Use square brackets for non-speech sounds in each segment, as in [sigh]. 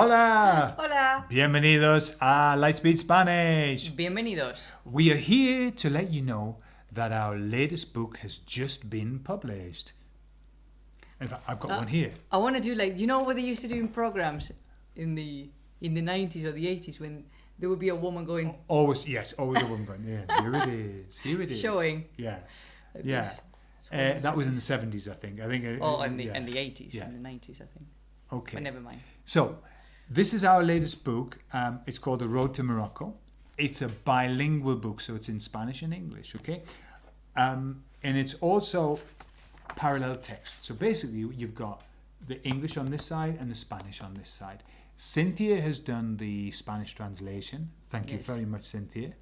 Hola! Hola. Bienvenidos a Lightspeed Spanish. Bienvenidos. We are here to let you know that our latest book has just been published. In fact, I've got one here. I want to do like you know what they used to do in programs in the in the 90s or the 80s when there would be a woman going Always, yes, always a woman. Going, yeah, here it is. Here it is. Showing. Yeah, like yeah. Uh, that was in the seventies, I think. I think. uh, Oh, in the yeah. in the 80s, Yeah. in the 90s, I think. Okay. But never mind. So, this is our latest book. Um, it's called The Road to Morocco. It's a bilingual book, so it's in Spanish and English, okay? Um, and it's also parallel text. So basically, you've got the English on this side and the Spanish on this side. Cynthia has done the Spanish translation. Thank you very much, Cynthia.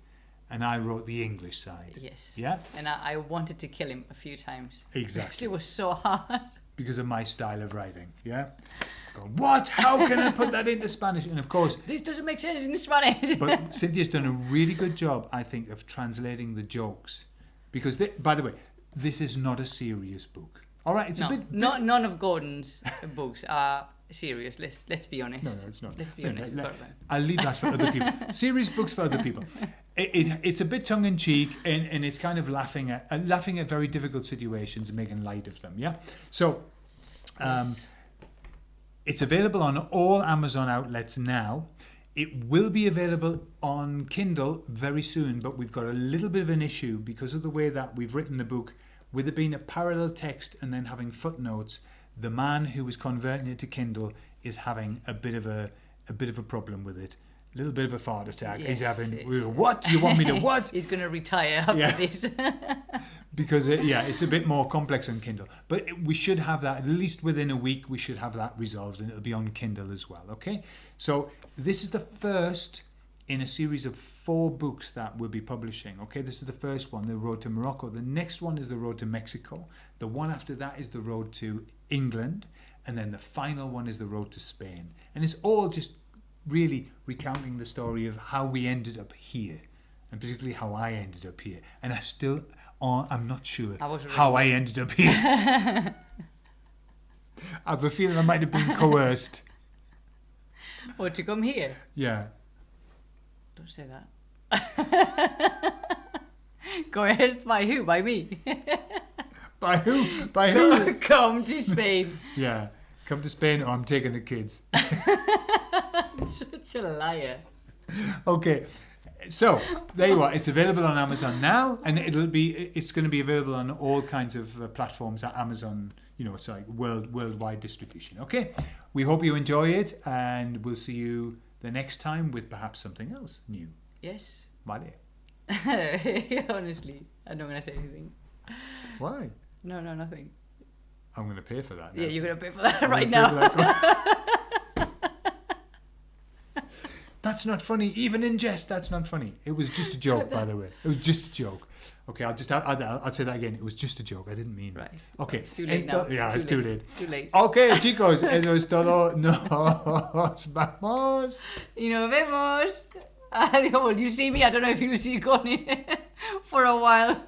And I wrote the English side. Yes. Yeah? And I, I wanted to kill him a few times. [laughs] Exactly. Because it was so hard. Because of my style of writing, yeah? Going, what? How can I put that into Spanish? And of course, This doesn't make sense in Spanish. but Cynthia's done a really good job, I think, of translating the jokes. Because, they, by the way, this is not a serious book. All right, it's no, a bit. not none of Gordon's books are serious. Let's let's be honest. No, no, it's not. Let's be honest. let- Gordon. I'll leave that for other people. [laughs] Serious books for other people. It, it, it's a bit tongue in cheek, and, and it's kind of laughing at uh, laughing at very difficult situations and making light of them. Yeah. So, um, Yes. It's available on all Amazon outlets now. It will be available on Kindle very soon, but we've got a little bit of an issue because of the way that we've written the book, with it being a parallel text and then having footnotes. The man who was converting it to Kindle is having a bit of a a bit of a problem with it. A little bit of a fart attack. He's having yes. what? You want me to [laughs] what? He's going to retire after Yeah. this. [laughs] because it, yeah, it's a bit more complex on Kindle. But it- we should have that at least within a week. We should have that resolved, and it'll be on Kindle as well. Okay, so this is the first in a series of four books that we'll be publishing. Okay, this is the first one, The Road to Morocco. The next one is The Road to Mexico. The one after that is The Road to England, and then the final one is The Road to Spain. And it's all just really recounting the story of how we ended up here and particularly how I ended up here. And I still, uh, I'm not sure I how I ended up here. [laughs] I have a feeling I might have been coerced. or to come here. Yeah. Don't say that. [laughs] Coerced by who? By me. [laughs] By who? By who? come to Spain. [laughs] yeah. Come to Spain or I'm taking the kids. Such a liar. Okay. So there you are. It's available on Amazon now, and it'll be. It's going to be available on all kinds of uh, platforms at Amazon. You know, it's like world worldwide distribution. Okay. We hope you enjoy it, and we'll see you the next time with perhaps something else new. Yes. Vale. [laughs] Honestly, I'm not going to say anything. Why? No, no, nothing. I'm going to pay for that. now. Yeah, you're going to pay for that I'm right now. [laughs] that's not funny, even in jest. That's not funny. It was just a [laughs] joke, by the way. It was just a joke. Okay, I'll just I'll, I'll, say that again. It was just a joke. I didn't mean it. Right. Okay. It's too late Ento- now. Yeah, it's too late. Too late. Ok, [laughs] chicos, eso es todo. Nos [laughs] vamos. Y nos vemos. Adiós. Well, you see me? I don't know if you see Connie for a while.